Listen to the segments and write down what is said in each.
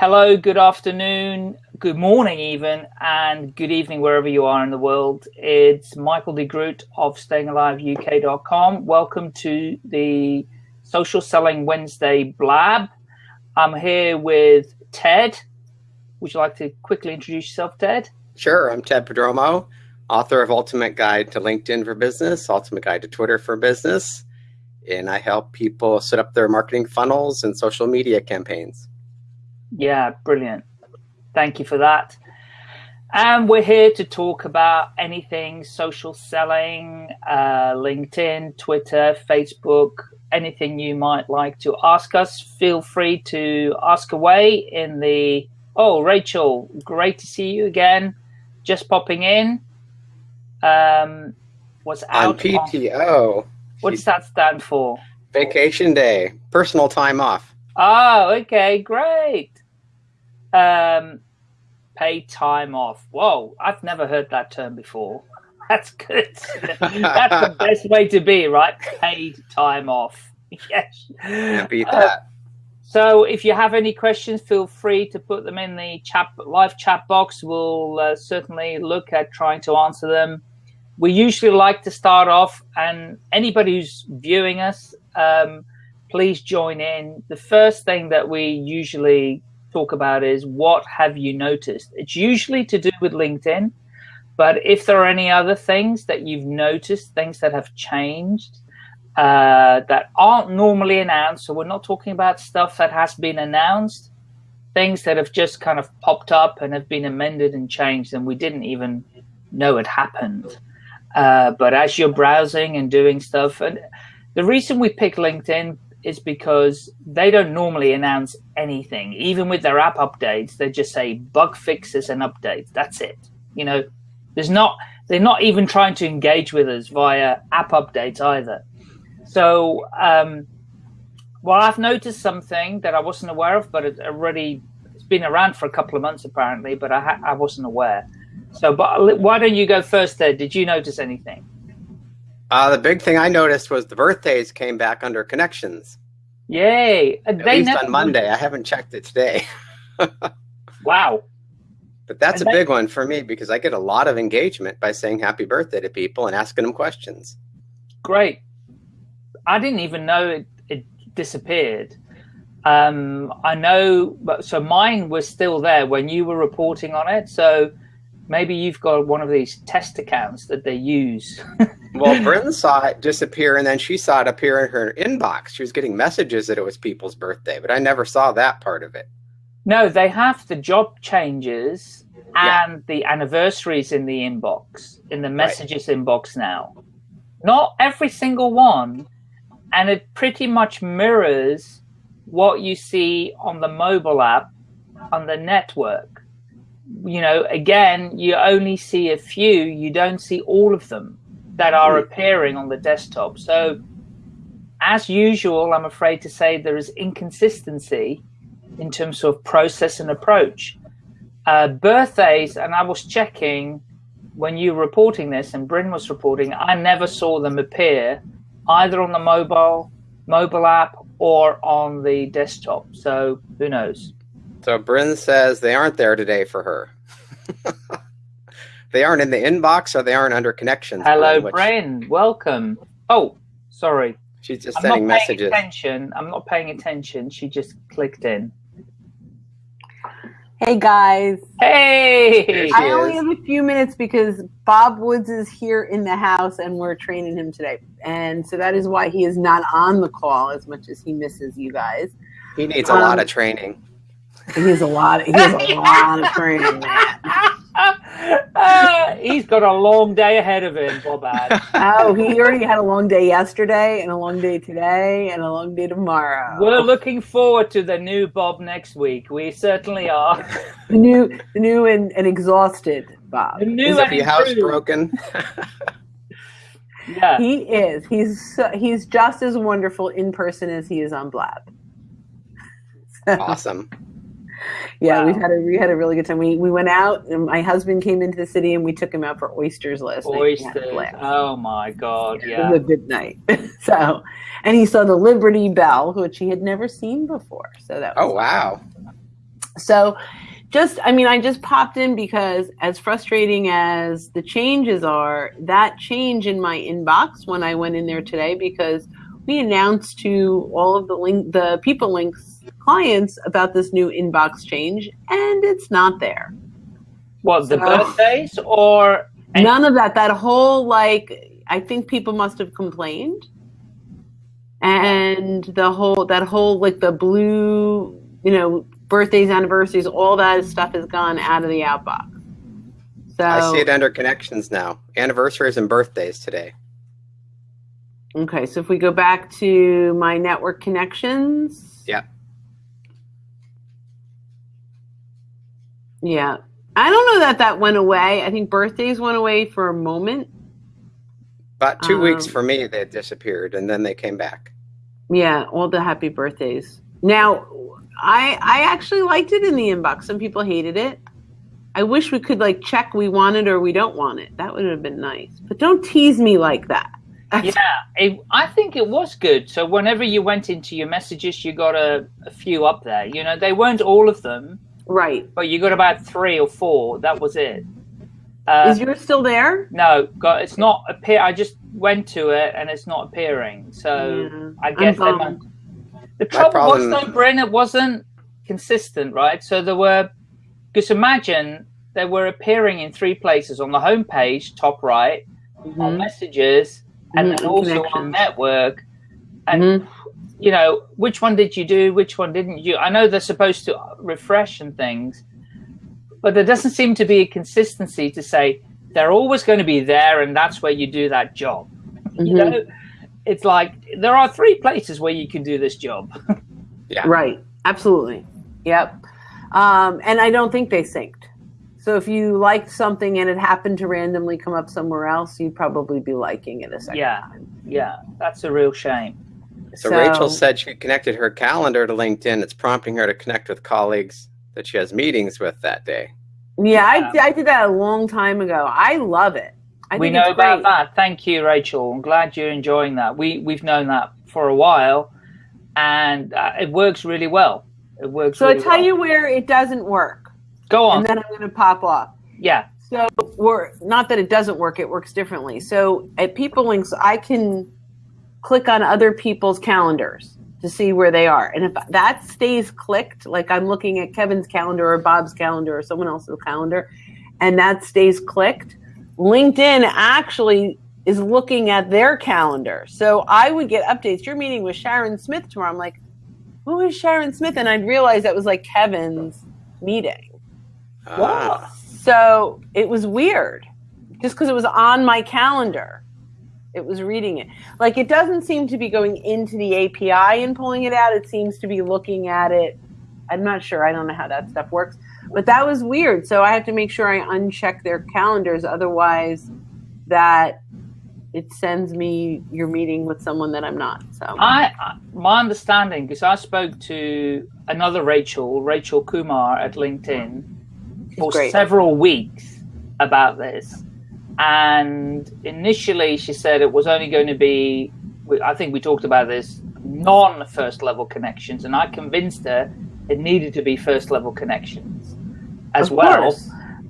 Hello, good afternoon, good morning even, and good evening wherever you are in the world. It's Michael de Groot of stayingaliveuk.com. Welcome to the Social Selling Wednesday Blab. I'm here with Ted. Would you like to quickly introduce yourself, Ted? Sure, I'm Ted Prodromou, author of Ultimate Guide to LinkedIn for Business, Ultimate Guide to Twitter for Business, and I help people set up their marketing funnels and social media campaigns. Yeah, brilliant. Thank you for that. And we're here to talk about anything social selling, uh, LinkedIn, Twitter, Facebook, anything you might like to ask us. Feel free to ask away in the. Oh, Rachel, great to see you again. Just popping in. Um, what's out on PTO? On, what does that stand for? Vacation day, personal time off. Oh, okay, great. Um, pay time off. Whoa, I've never heard that term before. That's good. That's the best way to be, right? Paid time off. Yes. Beat that. Uh, so if you have any questions, feel free to put them in the chat live chat box. We'll uh, certainly look at trying to answer them. We usually like to start off, and anybody who's viewing us, um, please join in. The first thing that we usually talk about is what have you noticed? It's usually to do with LinkedIn, but if there are any other things that you've noticed, things that have changed uh, that aren't normally announced, so we're not talking about stuff that has been announced, things that have just kind of popped up and have been amended and changed and we didn't even know it happened. Uh, but as you're browsing and doing stuff, and the reason we pick LinkedIn is because they don't normally announce anything. Even with their app updates, they just say bug fixes and updates. That's it. You know, there's not they're not even trying to engage with us via app updates either. So, um, well, I've noticed something that I wasn't aware of, but it already it's been around for a couple of months apparently, but I, I wasn't aware. So, but why don't you go first, There, Did you notice anything? Uh, the big thing I noticed was the birthdays came back under connections. Yay! At they least on Monday. I haven't checked it today. wow. But that's and a big one for me because I get a lot of engagement by saying happy birthday to people and asking them questions. Great. I didn't even know it, it disappeared. Um, I know, but so mine was still there when you were reporting on it. So maybe you've got one of these test accounts that they use. well, Bryn saw it disappear and then she saw it appear in her inbox. She was getting messages that it was people's birthday, but I never saw that part of it. No, they have the job changes and yeah. the anniversaries in the inbox, in the messages right. inbox now. Not every single one. And it pretty much mirrors what you see on the mobile app on the network you know, again, you only see a few, you don't see all of them that are hmm. appearing on the desktop. So, as usual, I'm afraid to say there is inconsistency in terms of process and approach. Uh, birthdays, and I was checking when you were reporting this and Bryn was reporting, I never saw them appear either on the mobile mobile app or on the desktop. So who knows? So Bryn says they aren't there today for her. they aren't in the inbox or they aren't under connections. Hello, Bryn. Which... Welcome. Oh, sorry. She's just I'm sending not paying messages. Attention. I'm not paying attention. She just clicked in. Hey guys. Hey. I only have a few minutes because Bob Woods is here in the house and we're training him today. And so that is why he is not on the call as much as he misses you guys. He needs a um, lot of training. He has a lot. He has a lot of training, man. Uh, he's got a long day ahead of him, Bob. oh, he already had a long day yesterday, and a long day today, and a long day tomorrow. We're looking forward to the new Bob next week. We certainly are. the new, the new and, and exhausted Bob. The new is and house broken? yeah, he is. He's he's just as wonderful in person as he is on Blab. awesome yeah, wow. we've had a we had a really good time. We we went out, and my husband came into the city, and we took him out for oysters last oysters. night. Oysters! Oh my god! Yeah, it was a good night. so, and he saw the Liberty Bell, which he had never seen before. So that. oh wow! So just I mean I just popped in because as frustrating as the changes are, that change in my inbox when I went in there today because we announced to all of the link the people links clients about this new inbox change and it's not there. What the so, birthdays or none of that. That whole like I think people must have complained. And the whole that whole like the blue, you know, birthdays, anniversaries, all that stuff has gone out of the outbox. So I see it under connections now. Anniversaries and birthdays today. Okay, so if we go back to my network connections. Yeah. Yeah. I don't know that that went away. I think birthdays went away for a moment. About two um, weeks for me, they disappeared and then they came back. Yeah, all the happy birthdays. Now, I I actually liked it in the inbox. Some people hated it. I wish we could like check we want it or we don't want it. That would have been nice. But don't tease me like that. yeah, it, I think it was good. So whenever you went into your messages, you got a, a few up there. You know, they weren't all of them. Right. But you got about three or four. That was it. Uh, Is yours still there? No, got, it's not appear. I just went to it and it's not appearing. So yeah, I guess the trouble problem... was though, Bryn, it wasn't consistent, right? So there were, because imagine they were appearing in three places on the home page, top right, mm-hmm. on messages, and mm-hmm. then also on network. And mm-hmm. You know, which one did you do? Which one didn't you? I know they're supposed to refresh and things, but there doesn't seem to be a consistency to say they're always going to be there, and that's where you do that job. You mm-hmm. know, it's like there are three places where you can do this job. yeah. Right. Absolutely. Yep. Um, and I don't think they synced. So if you liked something and it happened to randomly come up somewhere else, you'd probably be liking it a second yeah. time. Yeah. That's a real shame. So, so Rachel said she connected her calendar to LinkedIn. It's prompting her to connect with colleagues that she has meetings with that day. Yeah, I, I did that a long time ago. I love it. I we know about that. Thank you, Rachel. I'm glad you're enjoying that. We we've known that for a while, and uh, it works really well. It works. So really I tell well. you where it doesn't work. Go on. And then I'm going to pop off. Yeah. So we're not that it doesn't work; it works differently. So at People Links, I can click on other people's calendars to see where they are, and if that stays clicked, like I'm looking at Kevin's calendar or Bob's calendar or someone else's calendar, and that stays clicked LinkedIn actually is looking at their calendar. So I would get updates. You're meeting with Sharon Smith tomorrow. I'm like, who is Sharon Smith? And I'd realize that was like Kevin's meeting. Ah. So it was weird just because it was on my calendar. It was reading it. Like it doesn't seem to be going into the API and pulling it out. It seems to be looking at it. I'm not sure. I don't know how that stuff works. But that was weird. So I have to make sure I uncheck their calendars. Otherwise, that it sends me you're meeting with someone that I'm not. So I, my understanding, because I spoke to another Rachel, Rachel Kumar at LinkedIn, She's for great. several weeks about this. And initially, she said it was only going to be, I think we talked about this, non first level connections. And I convinced her it needed to be first level connections as of well.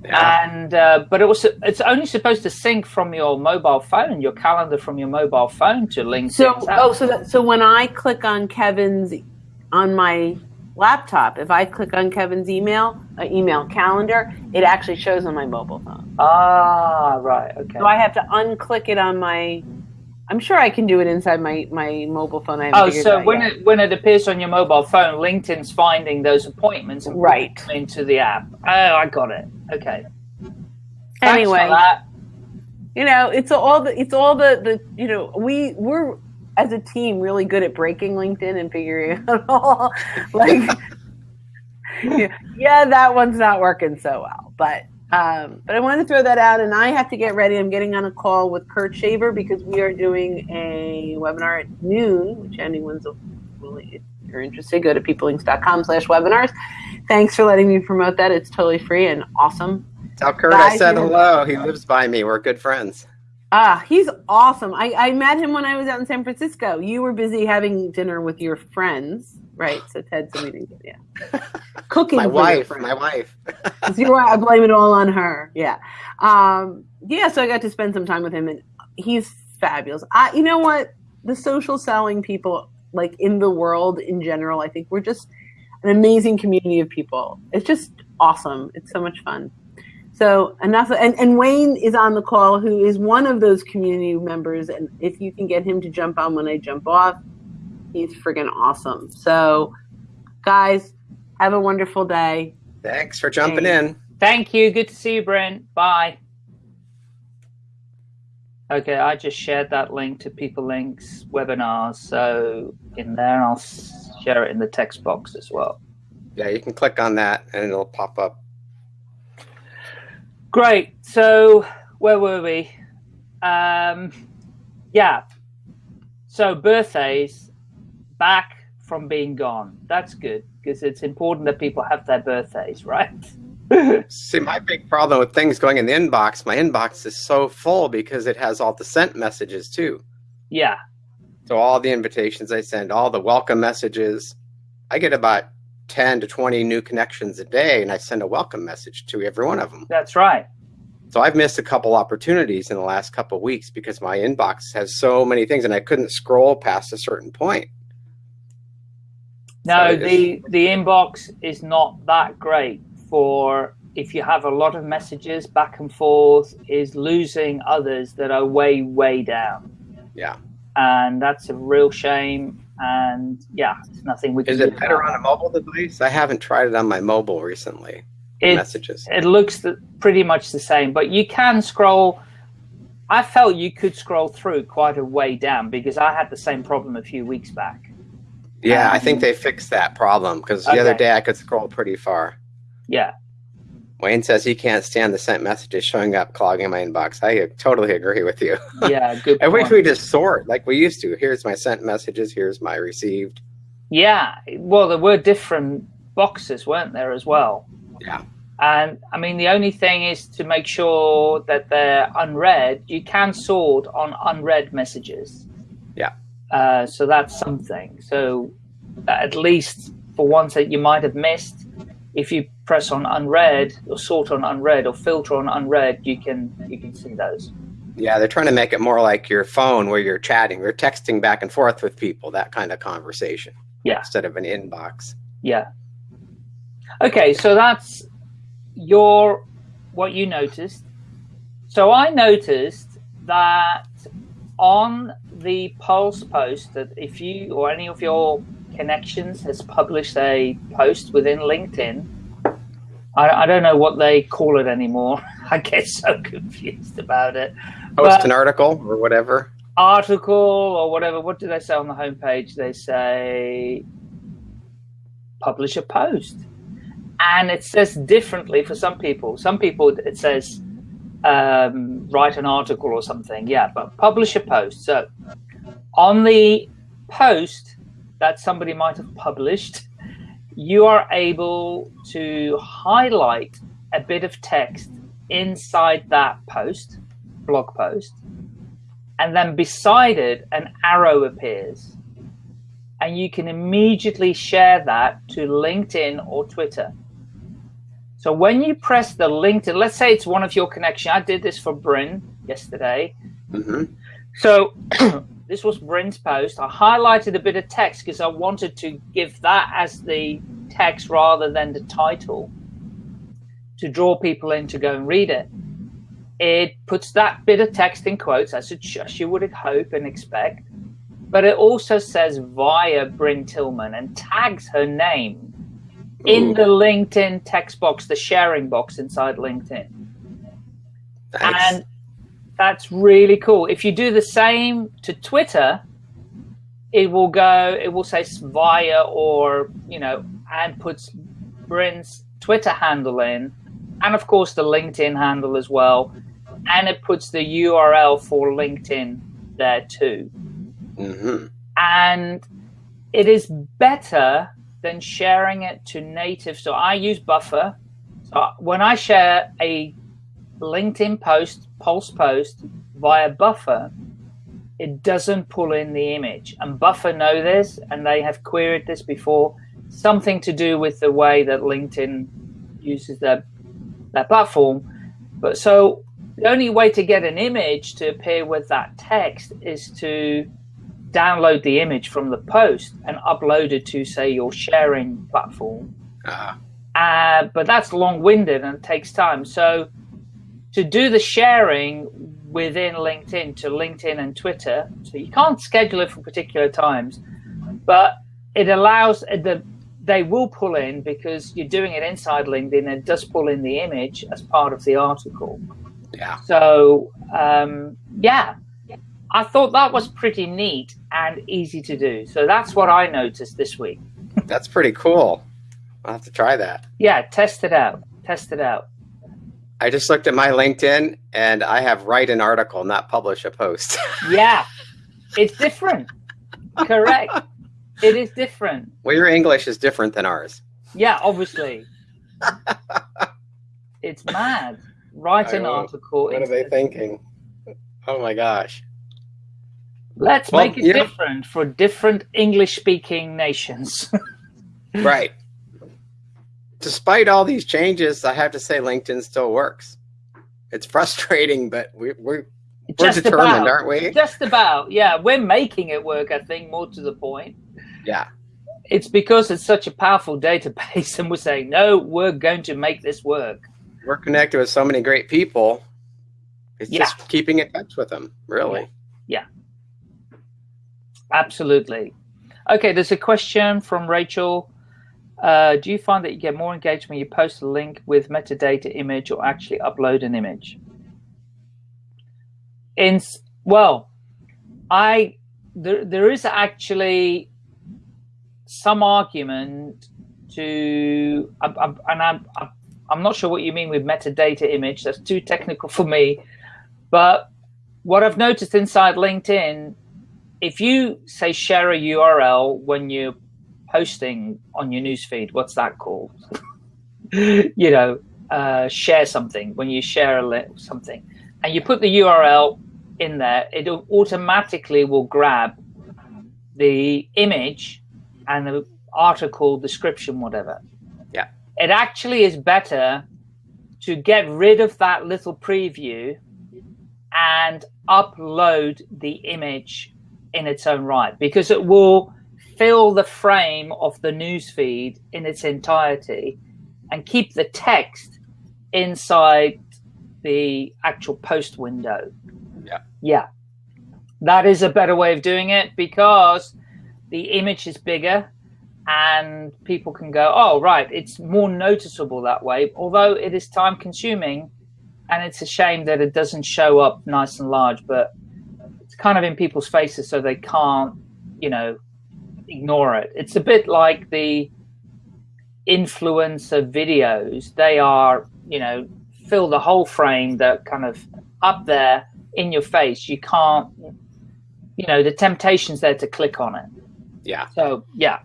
Yeah. And uh, but it was it's only supposed to sync from your mobile phone, your calendar from your mobile phone to LinkedIn. So oh, so that, so when I click on Kevin's on my laptop, if I click on Kevin's email, uh, email calendar, it actually shows on my mobile phone. Ah, right, okay. So I have to unclick it on my I'm sure I can do it inside my, my mobile phone. oh, so when yet. it when it appears on your mobile phone, LinkedIn's finding those appointments and right into the app. Oh, I got it. Okay. Anyway, you know, it's all the it's all the the you know we we're as a team really good at breaking LinkedIn and figuring out all like yeah, that one's not working so well, but um, but I wanted to throw that out, and I have to get ready. I'm getting on a call with Kurt Shaver because we are doing a webinar at noon, which anyone's really, if you're interested, go to peoplelinks.com slash webinars. Thanks for letting me promote that. It's totally free and awesome. Tell Kurt I said hello. He lives by me. We're good friends. Ah, he's awesome. I, I met him when I was out in San Francisco. You were busy having dinner with your friends, right? So Ted's a meeting. Yeah. cooking. my wife, my wife. Right. I blame it all on her. Yeah, um, yeah. So I got to spend some time with him, and he's fabulous. I, you know what? The social selling people, like in the world in general, I think we're just an amazing community of people. It's just awesome. It's so much fun. So enough, and, and Wayne is on the call, who is one of those community members. And if you can get him to jump on when I jump off, he's friggin' awesome. So, guys, have a wonderful day. Thanks for jumping Thanks. in. Thank you. Good to see you, Brent. Bye. Okay, I just shared that link to People Links webinars. So in there, I'll share it in the text box as well. Yeah, you can click on that and it'll pop up. Great. So where were we? Um, yeah. So birthdays back from being gone. That's good because it's important that people have their birthdays, right? See, my big problem with things going in the inbox, my inbox is so full because it has all the sent messages too. Yeah. So all the invitations I send, all the welcome messages, I get about 10 to 20 new connections a day and I send a welcome message to every one of them. That's right. So I've missed a couple opportunities in the last couple of weeks because my inbox has so many things and I couldn't scroll past a certain point. No, so the the inbox is not that great for if you have a lot of messages back and forth is losing others that are way way down. Yeah. And that's a real shame and yeah, it's nothing we can Is it better on a mobile device? I haven't tried it on my mobile recently. It, messages. It looks the, pretty much the same, but you can scroll. I felt you could scroll through quite a way down because I had the same problem a few weeks back. Yeah, um, I think they fixed that problem because the okay. other day I could scroll pretty far. Yeah. Wayne says he can't stand the sent messages showing up clogging my inbox. I totally agree with you. Yeah, good. I wish we just sort like we used to. Here's my sent messages. Here's my received. Yeah, well, there were different boxes, weren't there, as well? Yeah. And I mean, the only thing is to make sure that they're unread. You can sort on unread messages. Yeah. Uh, so that's something. So at least for ones that you might have missed, if you press on unread or sort on unread or filter on unread, you can you can see those. Yeah, they're trying to make it more like your phone where you're chatting, you're texting back and forth with people, that kind of conversation. Yeah. Instead of an inbox. Yeah. Okay, so that's your what you noticed. So I noticed that on the Pulse post that if you or any of your connections has published a post within LinkedIn, I, I don't know what they call it anymore. I get so confused about it. Post but an article or whatever. Article or whatever. What do they say on the homepage? They say publish a post. And it says differently for some people. Some people it says um, write an article or something. Yeah, but publish a post. So on the post that somebody might have published, you are able to highlight a bit of text inside that post, blog post, and then beside it, an arrow appears. And you can immediately share that to LinkedIn or Twitter. So when you press the LinkedIn, let's say it's one of your connection. I did this for Bryn yesterday. Mm -hmm. So this was Bryn's post. I highlighted a bit of text because I wanted to give that as the text rather than the title to draw people in to go and read it. It puts that bit of text in quotes, as, it, as you would hope and expect, but it also says via Bryn Tillman and tags her name in the LinkedIn text box, the sharing box inside LinkedIn. And that's really cool. If you do the same to Twitter, it will go, it will say via or, you know, and puts Bryn's Twitter handle in, and of course the LinkedIn handle as well. And it puts the URL for LinkedIn there too. Mm -hmm. And it is better than sharing it to native. So I use Buffer. So when I share a LinkedIn post, Pulse post via Buffer, it doesn't pull in the image. And Buffer know this, and they have queried this before. something to do with the way that LinkedIn uses their their platform. But so the only way to get an image to appear with that text is to download the image from the post and upload it to say your sharing platform. Uh-huh. Uh, but that's long-winded and takes time. So to do the sharing within LinkedIn to LinkedIn and Twitter, so you can't schedule it for particular times, but it allows the they will pull in because you're doing it inside LinkedIn. It does pull in the image as part of the article. Yeah. So um, yeah, I thought that was pretty neat and easy to do. So that's what I noticed this week. that's pretty cool. I'll have to try that. Yeah, test it out. Test it out. I just looked at my LinkedIn and I have write an article, not publish a post. yeah, it's different. Correct. It is different. Well, your English is different than ours. Yeah, obviously. it's mad. Write an article. What are they thinking? Oh my gosh. Let's well, make it different for different English speaking nations. right. Despite all these changes, I have to say LinkedIn still works. It's frustrating, but we, we're we're just determined, about, aren't we? Just about, yeah. We're making it work, I think, more to the point. Yeah. It's because it's such a powerful database, and we're saying, no, we're going to make this work. We're connected with so many great people. It's yeah. just keeping in touch with them, really. Yeah. yeah. Absolutely. Okay, there's a question from Rachel. Uh, do you find that you get more engagement when you post a link with metadata image or actually upload an image? In well, I there there is actually some argument to, I, I, and I'm, I'm not sure what you mean with metadata image. That's too technical for me. But what I've noticed inside LinkedIn, if you say share a URL when you're posting on your newsfeed, what's that called? you know, uh, share something when you share a something, and you put the URL in there, it automatically will grab the image and the article description, whatever. Yeah. It actually is better to get rid of that little preview and upload the image in its own right because it will fill the frame of the newsfeed in its entirety and keep the text inside the actual post window. Yeah. Yeah. That is a better way of doing it because the image is bigger and people can go, oh, right, it's more noticeable that way, although it is time consuming and it's a shame that it doesn't show up nice and large, but it's kind of in people's faces so they can't, you know, ignore it. It's a bit like the influencer videos. They are, you know, fill the whole frame, they're kind of up there in your face. You can't, you know, the temptation's there to click on it. Yeah. So yeah.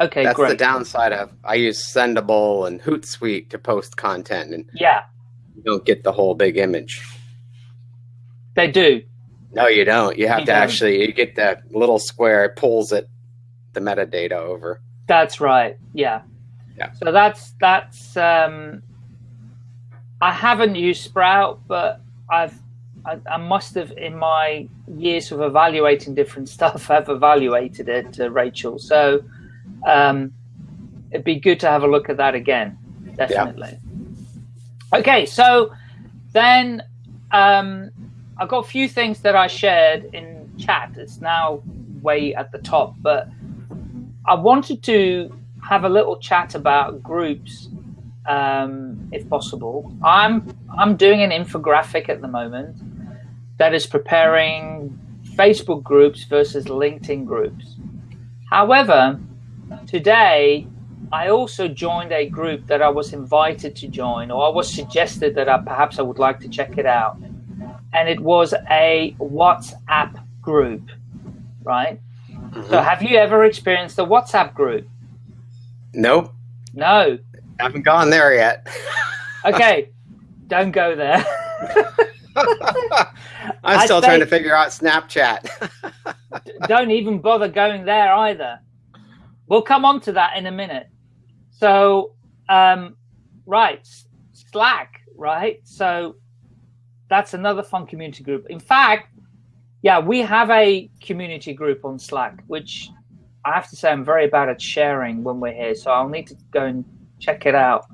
Okay, That's great. the downside of I use Sendible and Hootsuite to post content, and yeah, you don't get the whole big image. They do. No, you don't. You have you to don't. actually you get that little square. It pulls it the metadata over. That's right. Yeah. Yeah. So that's that's. Um, I haven't used Sprout, but I've I, I, must have, in my years of evaluating different stuff, I've evaluated it, uh, Rachel. So um, it'd be good to have a look at that again, definitely. Yeah. Okay, so then um, I've got a few things that I shared in chat. It's now way at the top, but I wanted to have a little chat about groups um, if possible. I'm I'm doing an infographic at the moment that is preparing Facebook groups versus LinkedIn groups. However, today I also joined a group that I was invited to join, or I was suggested that I, perhaps I would like to check it out. And it was a WhatsApp group, right? Mm-hmm. So, have you ever experienced a WhatsApp group? Nope. No. I haven't gone there yet. okay, don't go there. I'm still trying to figure out Snapchat. don't even bother going there either. we'll come on to that in a minute. So, um, right, Slack, right? So that's another fun community group. In fact, yeah, we have a community group on Slack, which I have to say I'm very bad at sharing when we're here. So I'll need to go and check it out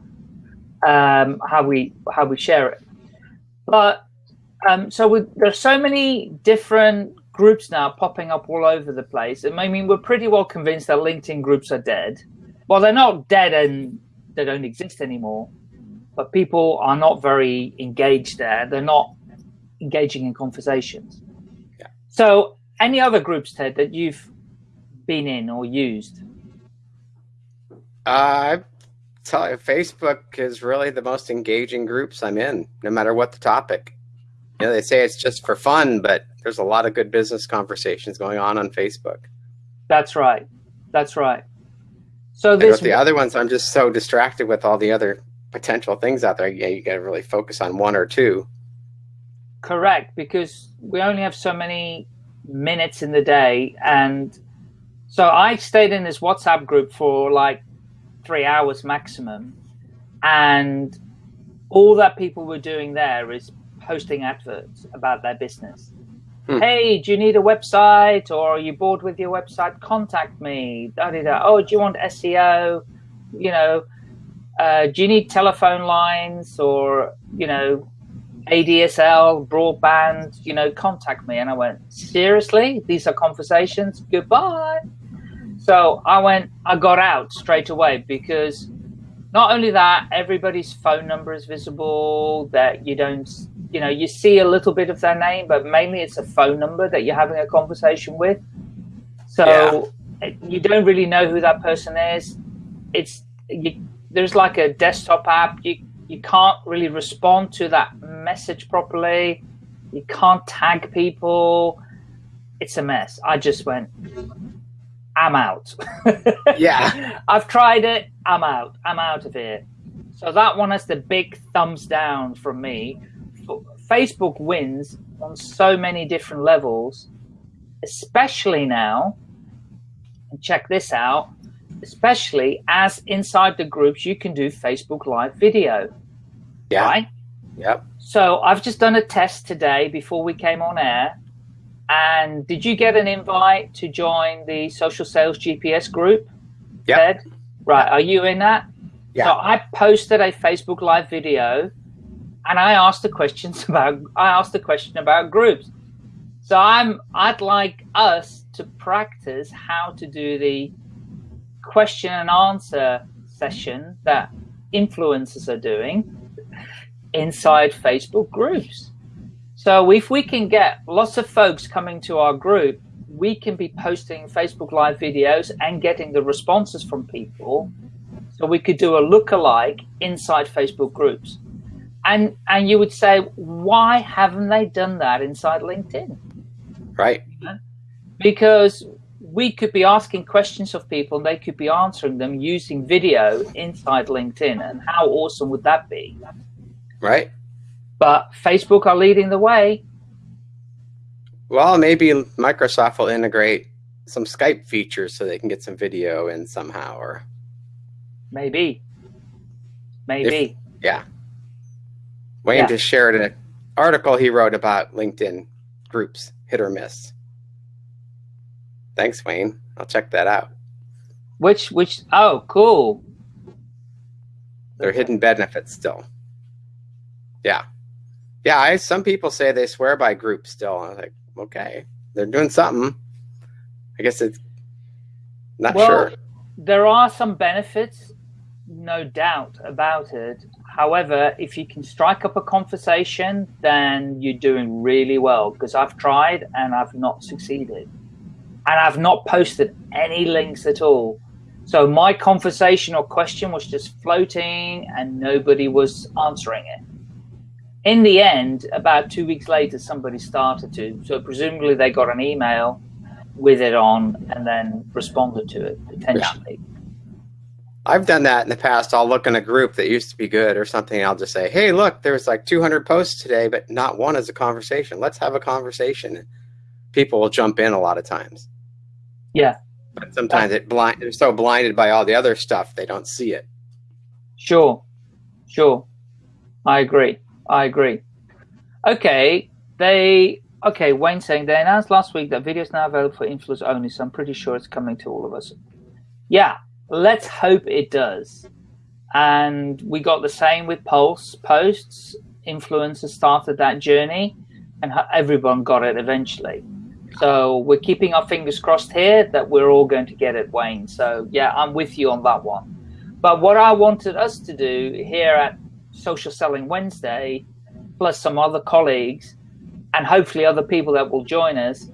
um, how we how we share it. But um, so we, there's so many different groups now popping up all over the place. And I mean, we're pretty well convinced that LinkedIn groups are dead. Well, they're not dead and they don't exist anymore, but people are not very engaged there. They're not engaging in conversations. So, any other groups, Ted, that you've been in or used? Uh, tell you, Facebook is really the most engaging groups I'm in, no matter what the topic. You know, they say it's just for fun, but there's a lot of good business conversations going on on Facebook. That's right. That's right. So this the other ones, I'm just so distracted with all the other potential things out there. Yeah, you got to really focus on one or two. Correct, because we only have so many minutes in the day, and so I stayed in this WhatsApp group for like three hours maximum, and all that people were doing there is posting adverts about their business. Hmm. Hey, do you need a website or are you bored with your website? Contact me. Da, da, da. Oh, do you want SEO? You know, uh, do you need telephone lines or, you know, ADSL, broadband? You know, contact me. And I went, seriously? These are conversations? Goodbye. So I went, I got out straight away because not only that, everybody's phone number is visible, that you don't you know, you see a little bit of their name, but mainly it's a phone number that you're having a conversation with. So yeah. you don't really know who that person is. It's you, there's like a desktop app. You you can't really respond to that message properly. You can't tag people. It's a mess. I just went. I'm out. yeah. I've tried it. I'm out. I'm out of here. So that one has the big thumbs down from me. Facebook wins on so many different levels, especially now. And check this out, especially as inside the groups, you can do Facebook Live video. Yeah. Right? Yep. So I've just done a test today before we came on air. And did you get an invite to join the Social Sales GPS group? Yeah. Right. Are you in that? Yeah. So I posted a Facebook Live video and I asked the questions about I asked the question about groups. So I'm I'd like us to practice how to do the question and answer session that influencers are doing inside Facebook groups. So if we can get lots of folks coming to our group, we can be posting Facebook Live videos and getting the responses from people. So we could do a look-alike inside Facebook groups and and you would say why haven't they done that inside linkedin right because we could be asking questions of people and they could be answering them using video inside linkedin and how awesome would that be? Right. But facebook are leading the way. Well maybe microsoft will integrate some skype features so they can get some video in somehow or maybe. Maybe. If, yeah. Wayne yeah. just shared an article he wrote about LinkedIn groups, hit or miss. Thanks, Wayne. I'll check that out. Which, which, oh, cool. They're hidden benefits still. Yeah. Yeah, I, some people say they swear by groups still. I'm like, okay, they're doing something. I guess it's not well, sure. There are some benefits, no doubt about it. However, if you can strike up a conversation, then you're doing really well because I've tried and I've not succeeded. And I've not posted any links at all. So my conversation or question was just floating and nobody was answering it. In the end, about two weeks later, somebody started to. So presumably they got an email with it on and then responded to it potentially. Yeah. I've done that in the past. I'll look in a group that used to be good or something. I'll just say, hey, look, there's like 200 posts today, but not one is a conversation. Let's have a conversation. People will jump in a lot of times. Yeah. But sometimes it blind they're so blinded by all the other stuff they don't see it. Sure. Sure. I agree. I agree. Okay. They okay, Wayne saying they announced last week that video is now available for influencers only, so I'm pretty sure it's coming to all of us. Yeah, let's hope it does. And we got the same with Pulse posts. Influencers started that journey, and everyone got it eventually. So we're keeping our fingers crossed here that we're all going to get it, Wayne. So yeah, I'm with you on that one. But what I wanted us to do here at Social Selling Wednesday, plus some other colleagues, and hopefully other people that will join us,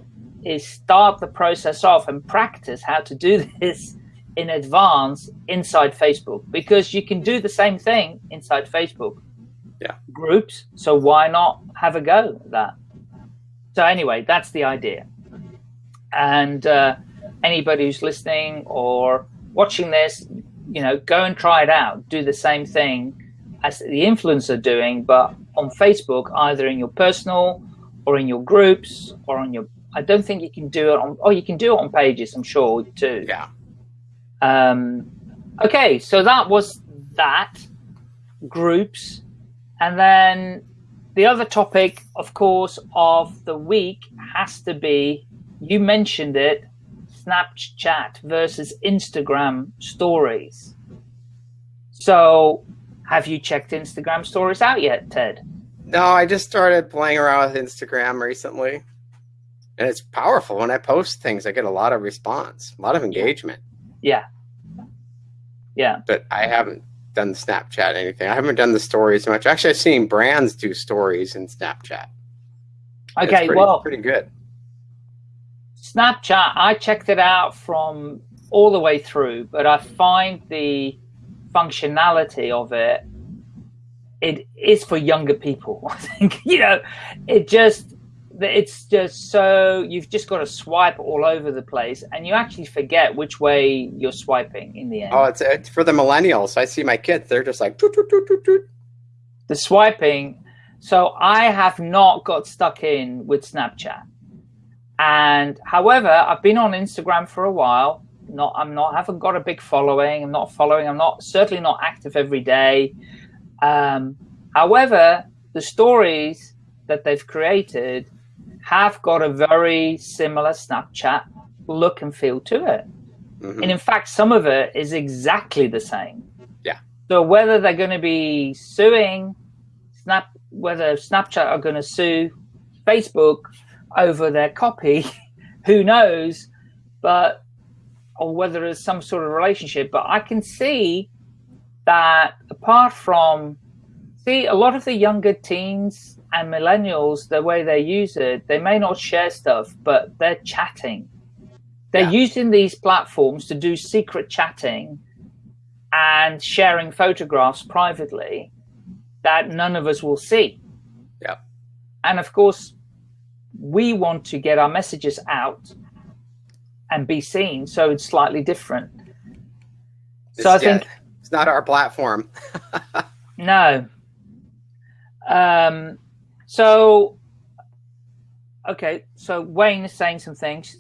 is start the process off and practice how to do this in advance inside Facebook because you can do the same thing inside Facebook yeah. groups. So why not have a go at that? So anyway, that's the idea. And uh, anybody who's listening or watching this, you know, go and try it out. Do the same thing as the influencer doing, but on Facebook, either in your personal or in your groups or on your. I don't think you can do it on. Oh, you can do it on pages. I'm sure too. Yeah. Um, okay, so that was that groups, and then the other topic, of course, of the week has to be you mentioned it Snapchat versus Instagram stories. So, have you checked Instagram stories out yet, Ted? No, I just started playing around with Instagram recently. And it's powerful. When I post things, I get a lot of response, a lot of engagement. Yeah. Yeah. But I haven't done Snapchat anything. I haven't done the stories much. Actually, I've seen brands do stories in Snapchat. Okay, pretty, well, pretty good. Snapchat, I checked it out from all the way through, but I find the functionality of it, it is for younger people. I think, you know, it just, it's just so you've just got to swipe all over the place and you actually forget which way you're swiping in the end. Oh it's, it's for the millennials. I see my kids they're just like toot, toot, toot, the swiping so i have not got stuck in with snapchat and however i've been on instagram for a while not i'm not I haven't got a big following i'm not following i'm not certainly not active every day um, however the stories that they've created have got a very similar Snapchat look and feel to it. Mm -hmm. And in fact, some of it is exactly the same. Yeah. So whether they're going to be suing Snap, whether Snapchat are going to sue Facebook over their copy, who knows? But or whether there's some sort of relationship. But I can see that apart from see a lot of the younger teens and millennials, the way they use it, they may not share stuff, but they're chatting. They're yeah. using these platforms to do secret chatting and sharing photographs privately that none of us will see. Yeah. And of course, we want to get our messages out and be seen, so it's slightly different. It's, so I think it's not our platform. no. Um, so, okay, so Wayne is saying some things.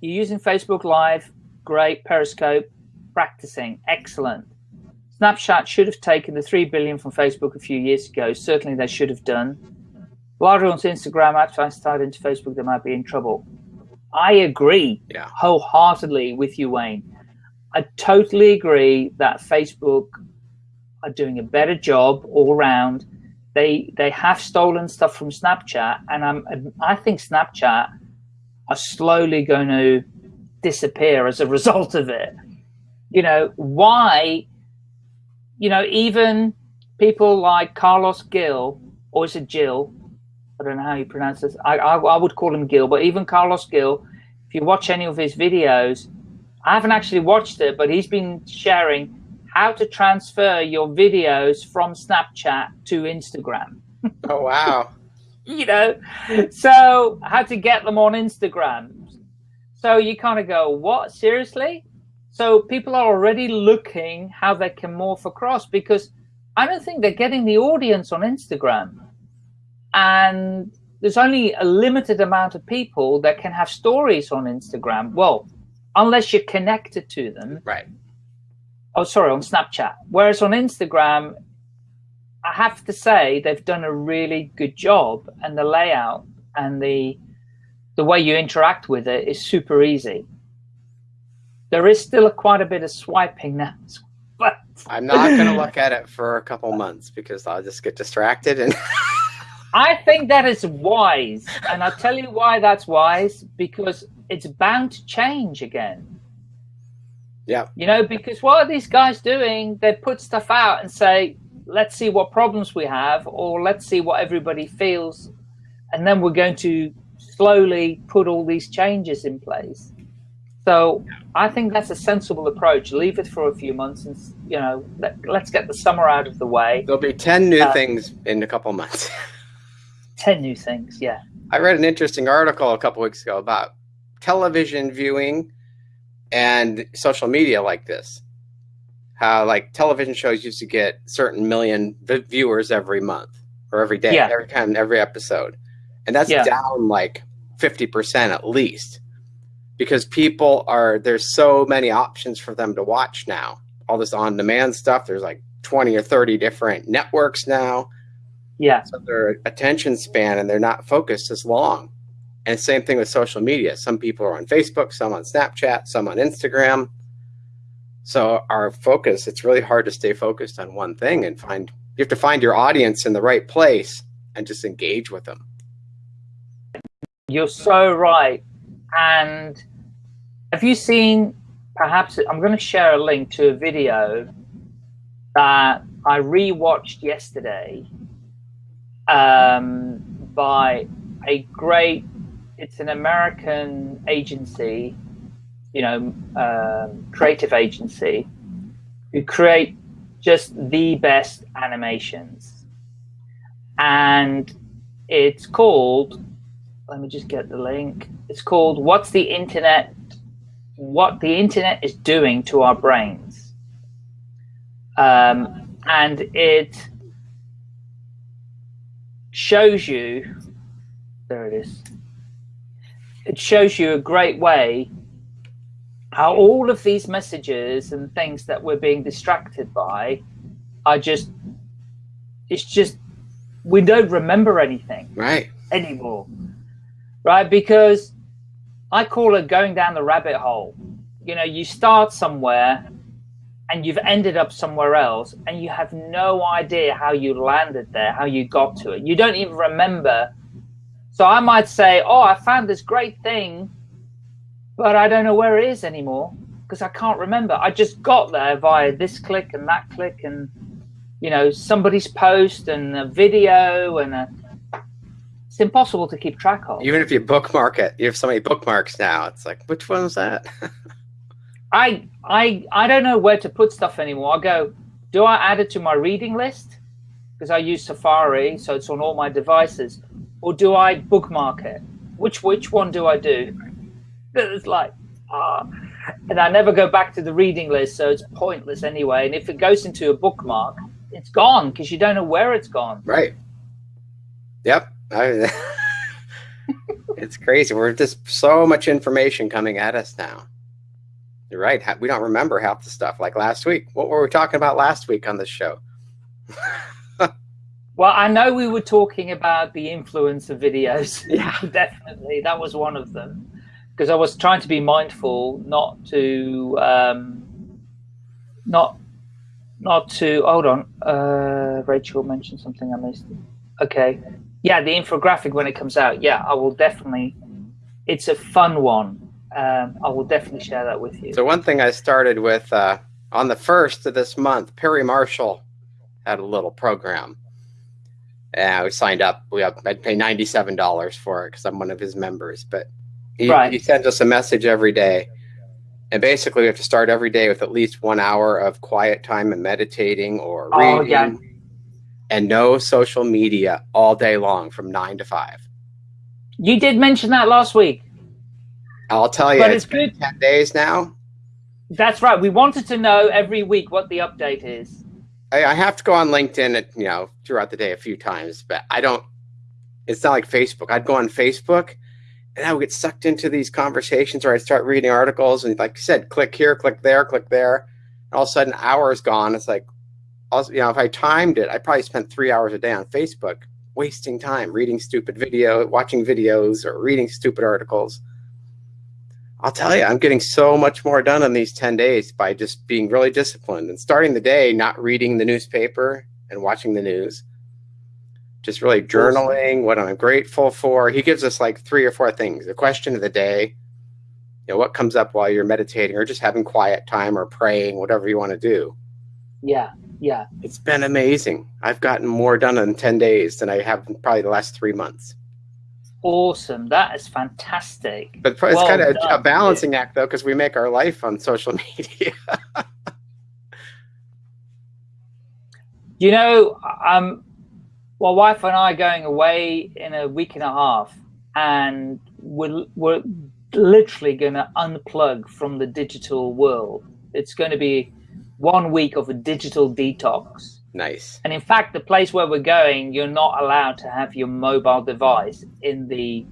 You're using Facebook Live, great. Periscope, practicing, excellent. Snapchat should have taken the three billion from Facebook a few years ago. Certainly, they should have done. Larger on Instagram, after I started into Facebook, they might be in trouble. I agree yeah. wholeheartedly with you, Wayne. I totally agree that Facebook are doing a better job all around they they have stolen stuff from Snapchat, and I'm I think Snapchat are slowly going to disappear as a result of it. You know why? You know even people like Carlos Gill or is it Jill? I don't know how you pronounce this. I, I, I would call him Gil, but even Carlos Gil, if you watch any of his videos, I haven't actually watched it, but he's been sharing how to transfer your videos from Snapchat to Instagram. Oh, wow. you know, so how to get them on Instagram. So you kind of go, what? Seriously? So people are already looking how they can morph across because I don't think they're getting the audience on Instagram. And there's only a limited amount of people that can have stories on Instagram. Well, unless you're connected to them. Right. Oh, sorry, on Snapchat. Whereas on Instagram, I have to say they've done a really good job, and the layout and the the way you interact with it is super easy. There is still a, quite a bit of swiping now, but I'm not going to look at it for a couple months because I'll just get distracted and. I think that is wise, and I'll tell you why that's wise because it's bound to change again. Yeah. You know, because what are these guys doing? They put stuff out and say, let's see what problems we have, or let's see what everybody feels, and then we're going to slowly put all these changes in place. So I think that's a sensible approach. Leave it for a few months, and you know, let, us get the summer out of the way. There'll be ten new uh, things in a couple months. ten new things, yeah. I read an interesting article a couple weeks ago about television viewing and social media like this. How like television shows used to get certain million viewers every month or every day, yeah. every time, every episode, and that's yeah. down like fifty percent at least because people are there's so many options for them to watch now. All this on-demand stuff. There's like twenty or thirty different networks now. Yeah. So their attention span and they're not focused as long. And same thing with social media. Some people are on Facebook, some on Snapchat, some on Instagram. So our focus, it's really hard to stay focused on one thing and find, you have to find your audience in the right place and just engage with them. You're so right. And have you seen, perhaps, I'm going to share a link to a video that I rewatched yesterday um, by a great it's an American agency, you know, um, creative agency, who create just the best animations. And it's called, let me just get the link. It's called What's the Internet? What the Internet is Doing to Our Brains. Um, and it shows you, there it is. It shows you a great way how all of these messages and things that we're being distracted by are just it's just we don't remember anything right. anymore. Right? Because i call it going down the rabbit hole. You know you start somewhere and you've ended up somewhere else and you have no idea how you landed there how you got to it you don't even remember so I might say, oh, I found this great thing, but I don't know where it is anymore because I can't remember. I just got there via this click and that click and, you know, somebody's post and a video and a, it's impossible to keep track of. Even if you bookmark it, you have so many bookmarks now. It's like, which one was that? I, I, I don't know where to put stuff anymore. I go, do I add it to my reading list? Because I use Safari, so it's on all my devices or do I bookmark it? Which which one do I do? It's like ah, and I never go back to the reading list, so it's pointless anyway. And if it goes into a bookmark, it's gone because you don't know where it's gone. Right. Yep. I, it's crazy. We're just so much information coming at us now. You're right. We don't remember half the stuff. Like last week, what were we talking about last week on this show? Well, I know we were talking about the influence of videos. Yeah, definitely. That was one of them. Because I was trying to be mindful not to, um, not, not to, hold on. Uh, Rachel mentioned something I missed. Okay. Yeah, the infographic when it comes out. Yeah, I will definitely, it's a fun one. Um, I will definitely share that with you. So one thing I started with uh, on the first of this month, Perry Marshall had a little program and we signed up. We have, I'd pay ninety seven dollars for it because I'm one of his members. But he, right. he sends us a message every day, and basically we have to start every day with at least one hour of quiet time and meditating or reading, oh, yeah. and no social media all day long from nine to five. You did mention that last week. I'll tell you, but it's, it's good. ten days now. That's right. We wanted to know every week what the update is. I, I have to go on LinkedIn, you know, throughout the day a few times, but I don't. It's not like Facebook. I'd go on Facebook, and and I would get sucked into these conversations or I'd start reading articles and like you said, click here, click there, click there. And all of a sudden hours gone. It's like, also, you know, if I timed it, I probably spent three hours a day on Facebook wasting time reading stupid video, watching videos or reading stupid articles. I'll tell you, I'm getting so much more done in these 10 days by just being really disciplined and starting the day, not reading the newspaper and watching the news just really journaling what I'm grateful for. He gives us like three or four things. The question of the day, you know, what comes up while you're meditating or just having quiet time or praying, whatever you want to do. Yeah, yeah. It's been amazing. I've gotten more done in 10 days than I have in probably the last three months. Awesome. That is fantastic. But it's well kind of a, a balancing act though, because we make our life on social media. you know, um, well, wife and I are going away in a week and a half, and we're, we're literally going to unplug from the digital world. It's going to be one week of a digital detox. Nice. And in fact, the place where we're going, you're not allowed to have your mobile device in the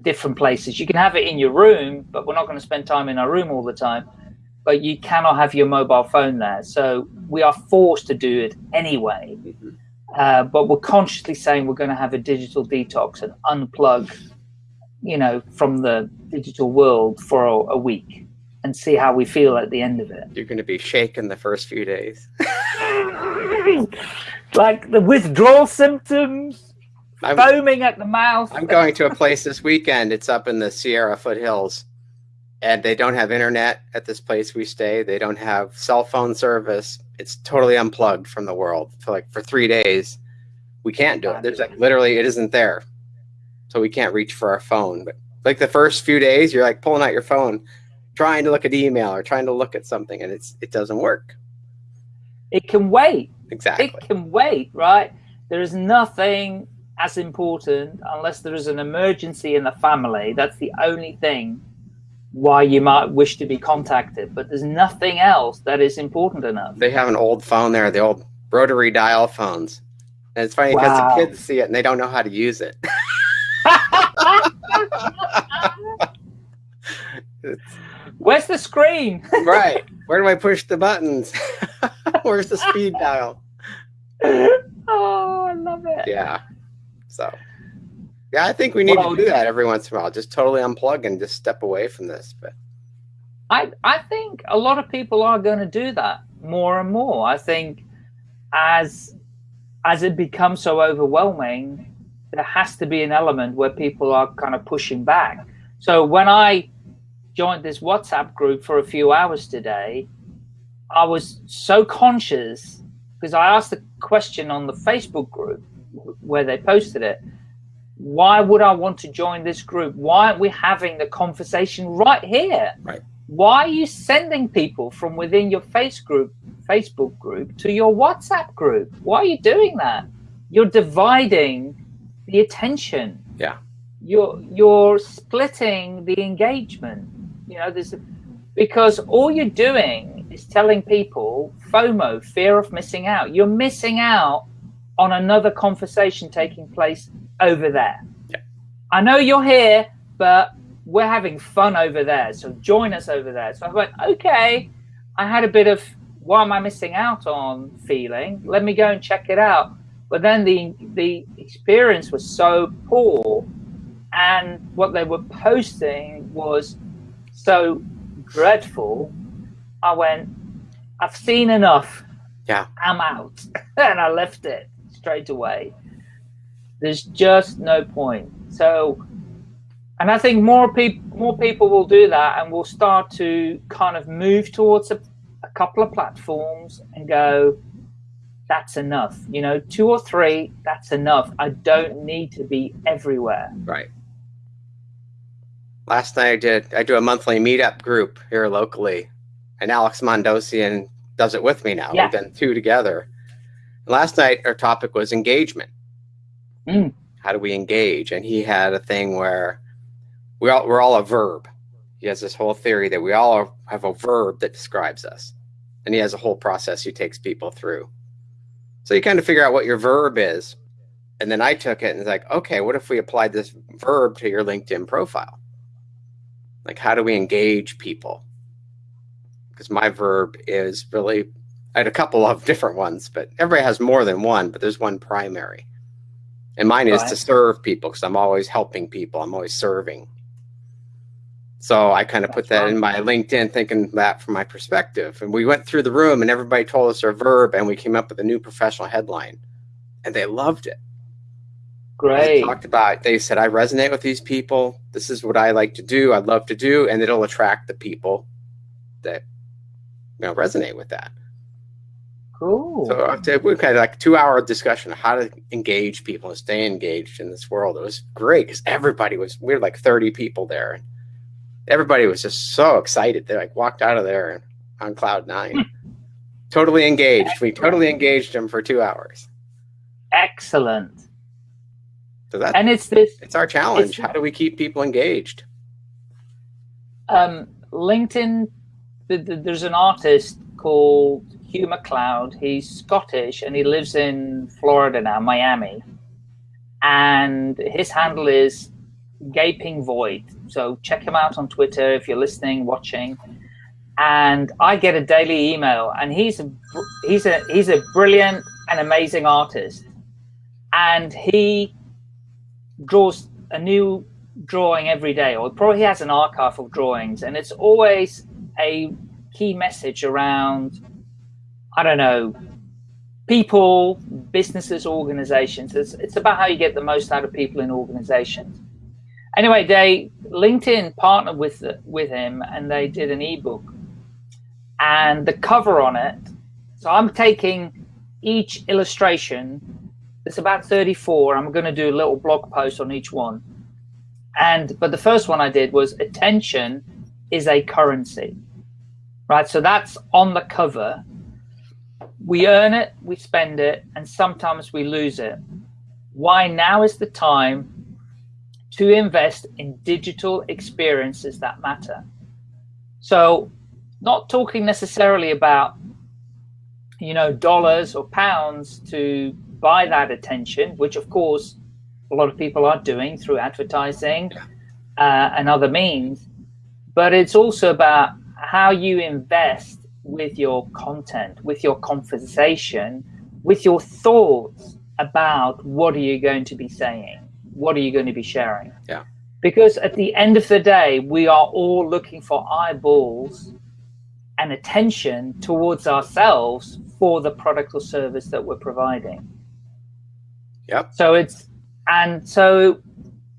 different places. You can have it in your room, but we're not going to spend time in our room all the time. But you cannot have your mobile phone there. So we are forced to do it anyway. Mm -hmm. Uh, but we're consciously saying we're going to have a digital detox and unplug, you know, from the digital world for a, a week and see how we feel at the end of it. You're going to be shaken the first few days. like the withdrawal symptoms, I'm, foaming at the mouth. I'm going to a place this weekend. It's up in the Sierra foothills and they don't have internet at this place we stay. They don't have cell phone service. It's totally unplugged from the world for like for three days. We can't do it. There's like literally it isn't there, so we can't reach for our phone. But like the first few days, you're like pulling out your phone, trying to look at email or trying to look at something, and it's it doesn't work. It can wait. Exactly. It can wait, right? There is nothing as important unless there is an emergency in the family. That's the only thing why you might wish to be contacted, but there's nothing else that is important enough. They have an old phone there, the old rotary dial phones. And it's funny because wow. the kids see it and they don't know how to use it. Where's the screen? right. Where do I push the buttons? Where's the speed dial? Oh, I love it. Yeah. So yeah, I think we need well, to do that every once in a while. Just totally unplug and just step away from this. But I I think a lot of people are going to do that more and more. I think as as it becomes so overwhelming, there has to be an element where people are kind of pushing back. So when I joined this WhatsApp group for a few hours today, I was so conscious because I asked the question on the Facebook group where they posted it why would I want to join this group? Why aren't we having the conversation right here? Right. Why are you sending people from within your face group, Facebook group to your WhatsApp group? Why are you doing that? You're dividing the attention. Yeah. You're you're splitting the engagement. You know, there's a, because all you're doing is telling people FOMO, fear of missing out. You're missing out on another conversation taking place over there. Yeah. I know you're here, but we're having fun over there. So join us over there. So I went, okay, I had a bit of what am I missing out on feeling. Let me go and check it out. But then the the experience was so poor and what they were posting was so dreadful. I went, I've seen enough. Yeah. I'm out. and I left it straight away. There's just no point. So, and I think more people more people will do that, and will start to kind of move towards a, a couple of platforms and go, that's enough. You know, two or three, that's enough. I don't need to be everywhere. Right. Last night I did I do a monthly meetup group here locally, and Alex Mandossian does it with me now. Yeah. We've done two together. Last night our topic was engagement. Mm. How do we engage? And he had a thing where we all, we're all a verb. He has this whole theory that we all have a verb that describes us. And he has a whole process he takes people through. So you kind of figure out what your verb is. And then I took it and it's like, okay, what if we applied this verb to your LinkedIn profile? Like, how do we engage people? Because my verb is really, I had a couple of different ones, but everybody has more than one, but there's one primary. And mine is right. to serve people because I'm always helping people. I'm always serving. So I kind of put that in my LinkedIn, thinking that from my perspective. And we went through the room and everybody told us our verb and we came up with a new professional headline and they loved it. Great. They talked about, they said, I resonate with these people. This is what I like to do. I'd love to do. And it'll attract the people that, you know, resonate with that. Cool. So we had like two hour discussion of how to engage people and stay engaged in this world. It was great because everybody was, we were like 30 people there. And everybody was just so excited. They like walked out of there on cloud nine, totally engaged. Excellent. We totally engaged them for two hours. Excellent. So that, and it's this. It's our challenge. It's, How do we keep people engaged? Um, LinkedIn. The, the, there's an artist called Hugh MacLeod. He's Scottish and he lives in Florida now, Miami. And his handle is Gaping Void. So check him out on Twitter if you're listening, watching. And I get a daily email, and he's a he's a he's a brilliant and amazing artist, and he draws a new drawing every day, or probably he has an archive of drawings, and it's always a key message around I don't know people, businesses, organizations. It's, it's about how you get the most out of people in organizations. Anyway, they LinkedIn partnered with with him, and they did an ebook, and the cover on it. So I'm taking each illustration. It's about 34. I'm going to do a little blog post on each one, and but the first one I did was attention is a currency, right? So that's on the cover. We earn it, we spend it, and sometimes we lose it. Why now is the time to invest in digital experiences that matter. So not talking necessarily about, you know, dollars or pounds to buy that attention, which of course a lot of people are doing through advertising uh, and other means, but it's also about how you invest with your content, with your conversation, with your thoughts about what are you going to be saying what are you going to be sharing? Yeah. Because at the end of the day, we are all looking for eyeballs and attention towards ourselves for the product or service that we're providing. Yep. So it's and so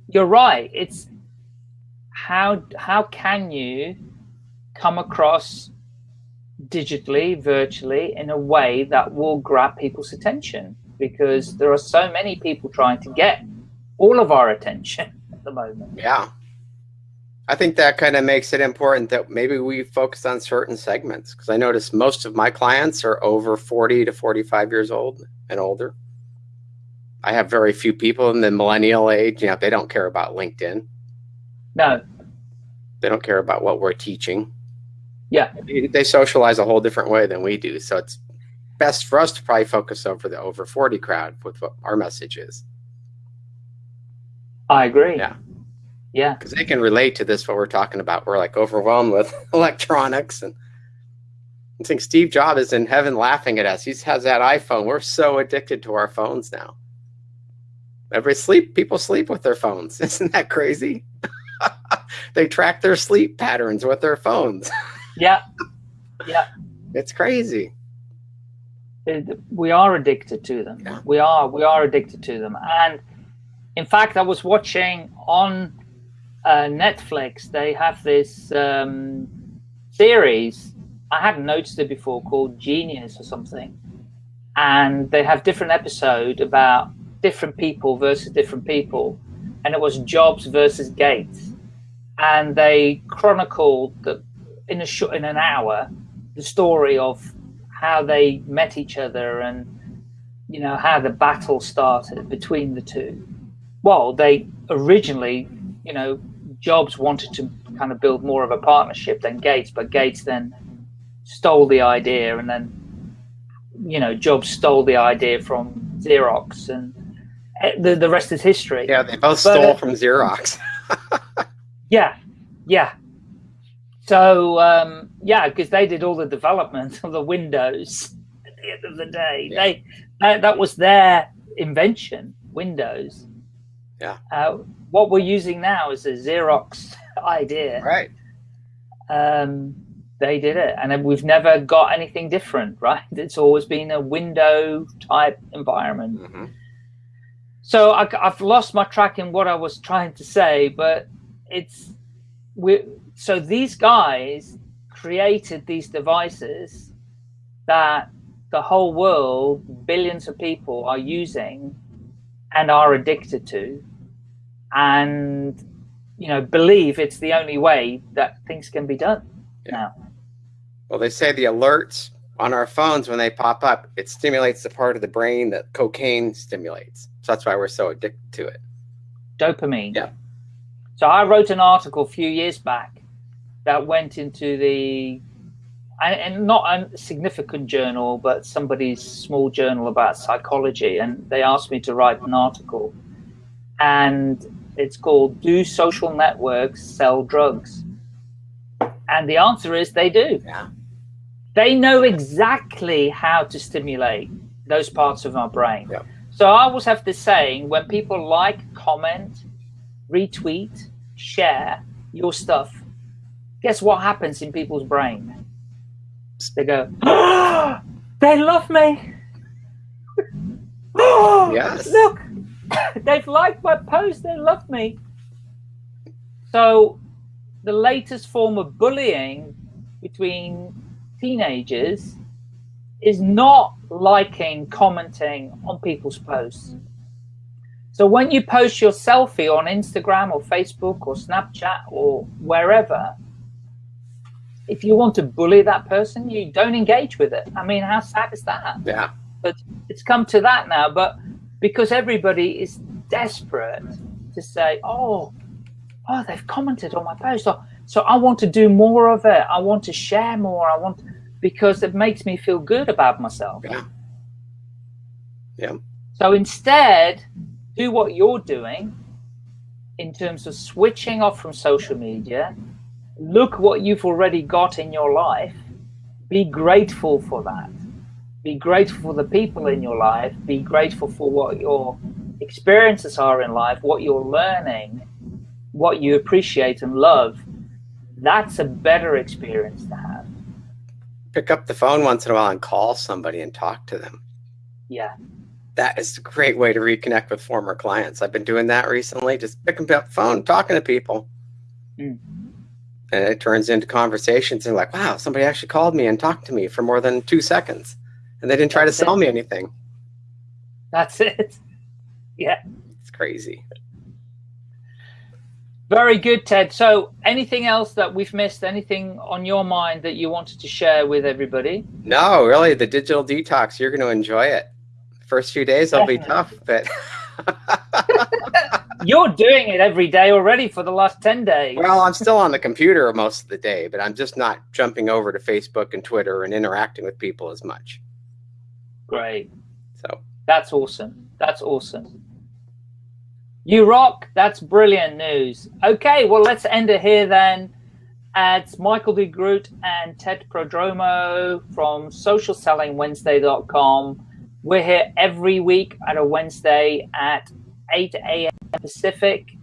you're right. It's how how can you come across digitally, virtually in a way that will grab people's attention because there are so many people trying to get all of our attention at the moment. Yeah. I think that kind of makes it important that maybe we focus on certain segments because I notice most of my clients are over 40 to 45 years old and older. I have very few people in the millennial age. You know, they don't care about LinkedIn. No. They don't care about what we're teaching. Yeah. They socialize a whole different way than we do. So it's best for us to probably focus over the over 40 crowd with what our message is. I agree. Yeah. Yeah. Because they can relate to this, what we're talking about. We're like overwhelmed with electronics. And I think Steve Jobs is in heaven laughing at us. He has that iPhone. We're so addicted to our phones now. Every sleep, people sleep with their phones. Isn't that crazy? They track their sleep patterns with their phones. yeah. Yeah. It's crazy. It, we are addicted to them. Yeah. We are. We are addicted to them. And in fact, I was watching on uh, Netflix. They have this um, series. I hadn't noticed it before called Genius or something, and they have different episode about different people versus different people, and it was Jobs versus Gates, and they chronicled the, in a short in an hour the story of how they met each other and you know how the battle started between the two well, they originally, you know, Jobs wanted to kind of build more of a partnership than Gates, but Gates then stole the idea, and then, you know, Jobs stole the idea from Xerox, and eh, the, the rest is history. Yeah, they both but, stole uh, from Xerox. yeah, yeah. So um, yeah, because they did all the development of the Windows at the end of the day. Yeah. They that, that was their invention, Windows. Yeah. Uh, what we're using now is a Xerox idea. Right. Um, they did it, and we've never got anything different, right? It's always been a window type environment. Mm -hmm. So I, have lost my track in what I was trying to say, but it's we. So these guys created these devices that the whole world, billions of people are using and are addicted to. And you know believe it's the only way that things can be done yeah. now. Well they say the alerts on our phones when they pop up it stimulates the part of the brain that cocaine stimulates. So that's why we're so addicted to it. Dopamine. Yeah so i wrote an article a few years back that went into the and, not a significant journal, but somebody's small journal about psychology. And they asked me to write an article. And it's called Do Social Networks Sell Drugs? And the answer is they do. Yeah. They know exactly how to stimulate those parts of our brain. Yeah. So I always have this saying when people like, comment, retweet, share your stuff, guess what happens in people's brain? They go, oh, they love me. yes. Look, they've liked my post. They love me. So the latest form of bullying between teenagers is not liking, commenting on people's posts. So when you post your selfie on Instagram or Facebook or Snapchat or wherever, if you want to bully that person, you don't engage with it. I mean, how sad is that? Yeah. But it's come to that now. But because everybody is desperate to say, oh, oh, they've commented on my post. So, so I want to do more of it. I want to share more. I want because it makes me feel good about myself. Yeah. Yeah. So instead, do what you're doing in terms of switching off from social media look what you've already got in your life. Be grateful for that. Be grateful for the people in your life. Be grateful for what your experiences are in life, what you're learning, what you appreciate and love. That's a better experience to have. Pick up the phone once in a while and call somebody and talk to them. Yeah. That is a great way to reconnect with former clients. I've been doing that recently, just picking up the phone, talking to people. Mm. And it turns into conversations. And like wow somebody actually called me and talked to me for more than two seconds. And they didn't try that's to sell it. me anything. That's it. Yeah. It's crazy. Very good ted. So anything else that we've missed? Anything on your mind that you wanted to share with everybody? No really the digital detox. You're going to enjoy it first few days will be tough but You're doing it every day already for the last 10 days. Well, I'm still on the computer most of the day, but I'm just not jumping over to Facebook and Twitter and interacting with people as much. Great. So that's awesome. That's awesome. You rock. That's brilliant news. Okay, well, let's end it here then. It's Michael de Groot and Ted Prodromou from socialsellingwednesday.com. We're here every week at a Wednesday at 8 a.m. Pacific,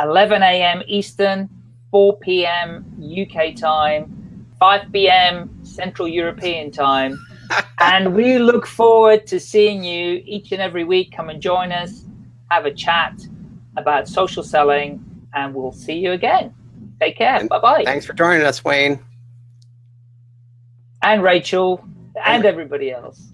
11 a.m. Eastern, 4 p.m. UK time, 5 p.m. Central European time. and we look forward to seeing you each and every week. Come and join us, have a chat about social selling, and we'll see you again. Take care. Bye bye. Thanks for joining us, Wayne. And Rachel, and everybody else.